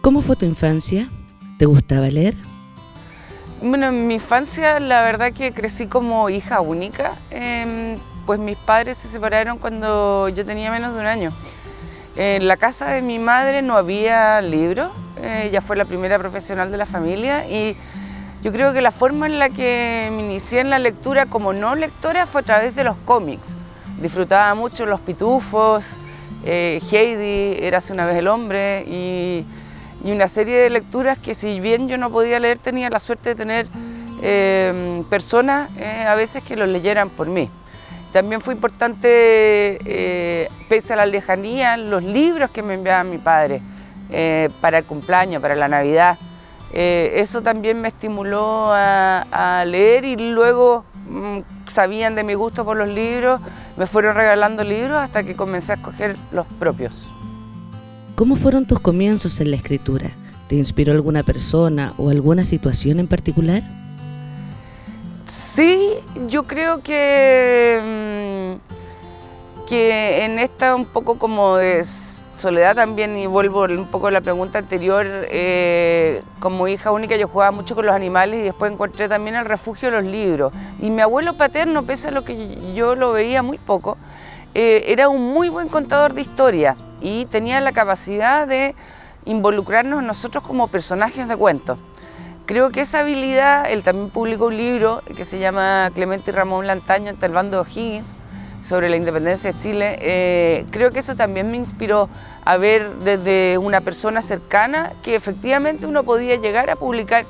¿Cómo fue tu infancia? ¿Te gustaba leer? Bueno, en mi infancia la verdad que crecí como hija única, em, pues mis padres se separaron cuando yo tenía menos de un año. En la casa de mi madre no había libros, ella fue la primera profesional de la familia y yo creo que la forma en la que me inicié en la lectura como no lectora fue a través de los cómics. Disfrutaba mucho Los Pitufos, eh, Heidi, Érase una vez el hombre y y una serie de lecturas que si bien yo no podía leer, tenía la suerte de tener eh, personas eh, a veces que los leyeran por mí. También fue importante, eh, pese a la lejanía, los libros que me enviaba mi padre para el cumpleaños, para la Navidad. eso también me estimuló a, leer y luego mm, sabían de mi gusto por los libros, me fueron regalando libros hasta que comencé a escoger los propios. ¿Cómo fueron tus comienzos en la escritura? ¿Te inspiró alguna persona o alguna situación en particular? Sí, yo creo que, mm, que en esta un poco como de soledad también, y vuelvo un poco a la pregunta anterior, eh, como hija única yo jugaba mucho con los animales y después encontré también el refugio de los libros. Y mi abuelo paterno, pese a lo que yo lo veía muy poco, eh, era un muy buen contador de historia y tenía la capacidad de involucrarnos nosotros como personajes de cuentos. Creo que esa habilidad, él también publicó un libro que se llama Clemente y Ramón Lantaño entre el bando O'Higgins sobre la independencia de Chile. Eh, creo que eso también me inspiró a ver desde una persona cercana que efectivamente uno podía llegar a publicar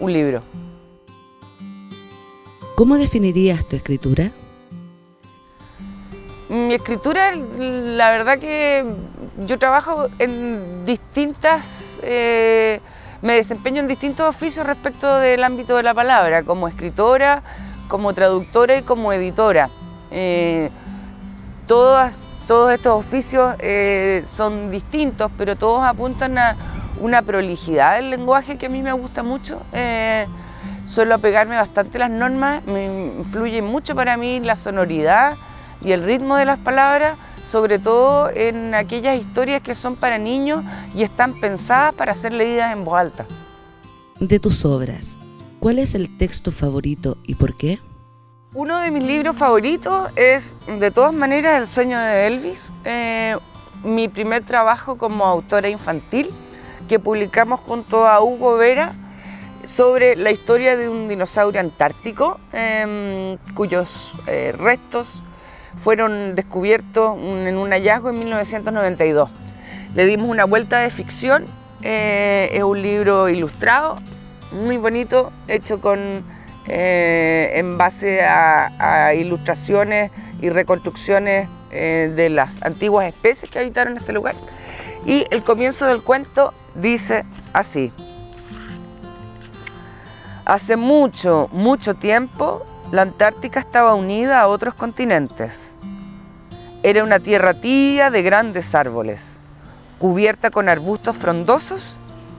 un libro. ¿Cómo definirías tu escritura? Mi escritura, la verdad que yo trabajo en distintas, eh, me desempeño en distintos oficios respecto del ámbito de la palabra, como escritora, como traductora y como editora. Eh, todos estos oficios eh, son distintos, pero todos apuntan a una prolijidad del lenguaje que a mí me gusta mucho. suelo apegarme bastante a las normas, me influye mucho para mí la sonoridad, y el ritmo de las palabras, sobre todo en aquellas historias que son para niños y están pensadas para ser leídas en voz alta. De tus obras, ¿cuál es el texto favorito y por qué? Uno de mis libros favoritos es, de todas maneras, El sueño de Elvis, eh, mi primer trabajo como autora infantil, que publicamos junto a Hugo Vera, sobre la historia de un dinosaurio antártico, em, cuyos eh, restos fueron descubiertos en un hallazgo en 1992. Le dimos una vuelta de ficción, eh, es un libro ilustrado, muy bonito, hecho con, eh, en base a, ilustraciones y reconstrucciones eh, de las antiguas especies que habitaron este lugar. Y el comienzo del cuento dice así. Hace mucho, mucho tiempo la Antártica estaba unida a otros continentes. Era una tierra tibia de grandes árboles, cubierta con arbustos frondosos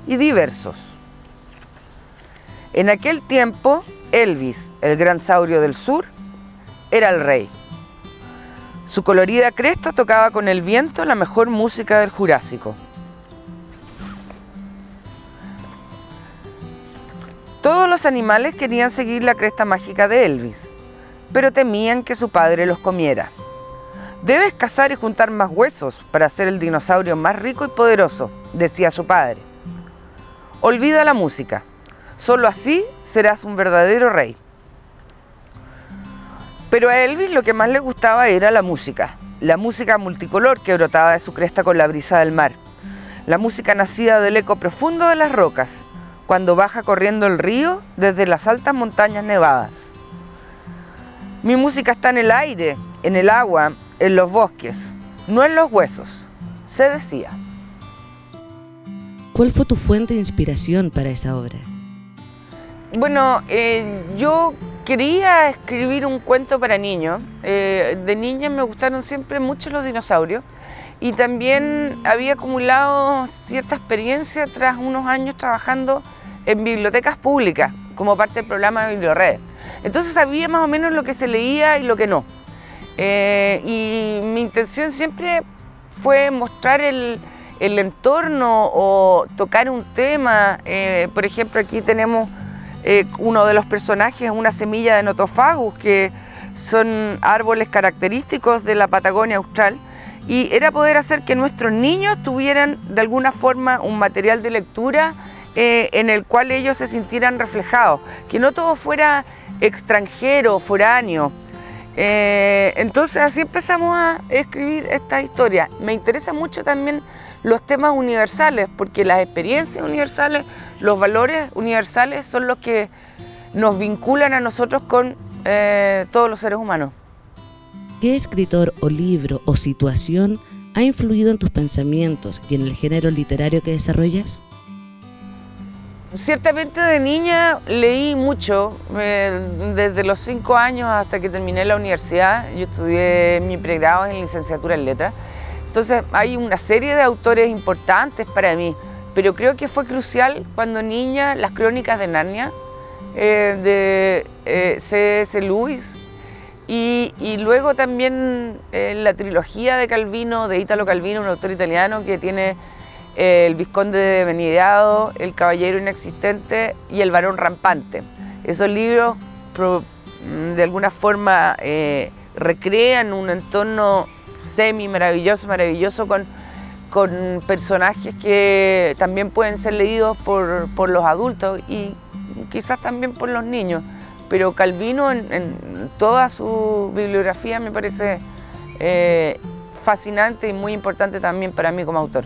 y diversos. En aquel tiempo, Elvis, el gran saurio del sur, era el rey. Su colorida cresta tocaba con el viento la mejor música del Jurásico. Todos los animales querían seguir la cresta mágica de Elvis, pero temían que su padre los comiera. Debes cazar y juntar más huesos para ser el dinosaurio más rico y poderoso, decía su padre. Olvida la música, solo así serás un verdadero rey. Pero a Elvis lo que más le gustaba era la música, la música multicolor que brotaba de su cresta con la brisa del mar, la música nacida del eco profundo de las rocas, cuando baja corriendo el río desde las altas montañas nevadas. Mi música está en el aire, en el agua, en los bosques, no en los huesos, se decía. ¿Cuál fue tu fuente de inspiración para esa obra? Bueno, eh, yo quería escribir un cuento para niños. Eh, de niña me gustaron siempre mucho los dinosaurios y también había acumulado cierta experiencia tras unos años trabajando en bibliotecas públicas como parte del programa de Bibliored. Entonces sabía más o menos lo que se leía y lo que no. Eh, y mi intención siempre fue mostrar el, entorno o tocar un tema. Eh, por ejemplo, aquí tenemos eh, uno de los personajes, una semilla de notofagus, que son árboles característicos de la Patagonia Austral, y era poder hacer que nuestros niños tuvieran de alguna forma un material de lectura eh, en el cual ellos se sintieran reflejados, que no todo fuera extranjero, foráneo. Eh, entonces así empezamos a escribir esta historia. Me interesa mucho también los temas universales, porque las experiencias universales, los valores universales son los que nos vinculan a nosotros con eh, todos los seres humanos. ¿Qué escritor o libro o situación ha influido en tus pensamientos y en el género literario que desarrollas? Ciertamente de niña leí mucho, eh, desde los cinco años hasta que terminé la universidad. Yo estudié mi pregrado en licenciatura en letras. Entonces hay una serie de autores importantes para mí, pero creo que fue crucial cuando niña las crónicas de Narnia, eh, de eh, C.S. Lewis, y, luego también la trilogía de Calvino, de Italo Calvino, un autor italiano que tiene el Visconde de Benideado, El Caballero Inexistente y El Varón Rampante. Esos libros de alguna forma eh, recrean un entorno semi maravilloso, maravilloso con, con personajes que también pueden ser leídos por, por, los adultos y quizás también por los niños. Pero Calvino en, toda su bibliografía me parece eh, fascinante y muy importante también para mí como autor.